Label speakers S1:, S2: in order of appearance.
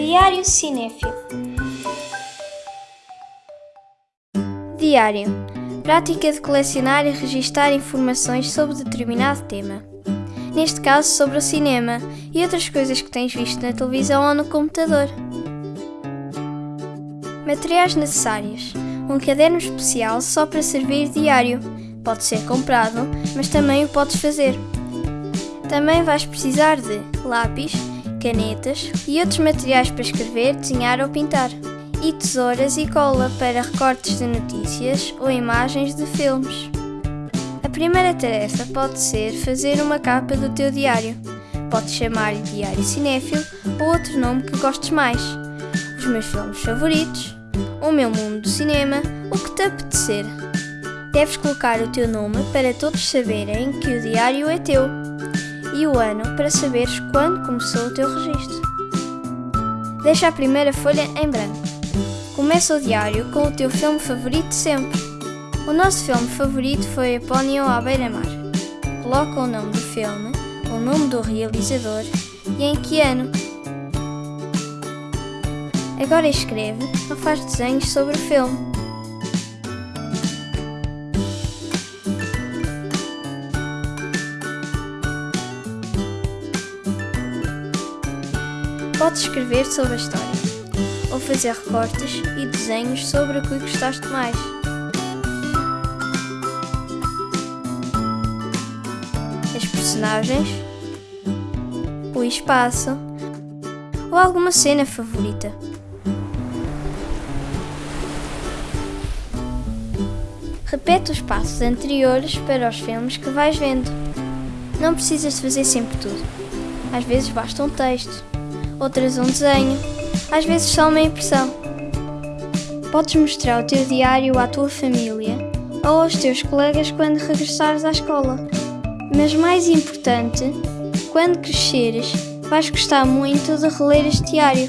S1: Diário Cinéfilo Diário Prática de colecionar e registar informações sobre determinado tema. Neste caso, sobre o cinema e outras coisas que tens visto na televisão ou no computador. Materiais necessários: um caderno especial só para servir diário. Pode ser comprado, mas também o podes fazer. Também vais precisar de lápis, canetas e outros materiais para escrever, desenhar ou pintar, e tesouras e cola para recortes de notícias ou imagens de filmes. A primeira tarefa pode ser fazer uma capa do teu diário. Podes chamar-lhe Diário Cinéfilo ou outro nome que gostes mais. Os meus filmes favoritos, o meu mundo do cinema, o que te apetecer. Deves colocar o teu nome para todos saberem que o diário é teu e o ano para saberes quando começou o teu registro. Deixa a primeira folha em branco. Começa o diário com o teu filme favorito sempre. O nosso filme favorito foi Apónio à beira-mar. Coloca o nome do filme, o nome do realizador e em que ano. Agora escreve ou faz desenhos sobre o filme. Podes escrever sobre a história, ou fazer recortes e desenhos sobre o que gostaste mais. As personagens, o espaço ou alguma cena favorita. Repete os passos anteriores para os filmes que vais vendo. Não precisas fazer sempre tudo. Às vezes basta um texto, outras um desenho, às vezes só uma impressão. Podes mostrar o teu diário à tua família ou aos teus colegas quando regressares à escola. Mas mais importante, quando cresceres, vais gostar muito de reler este diário.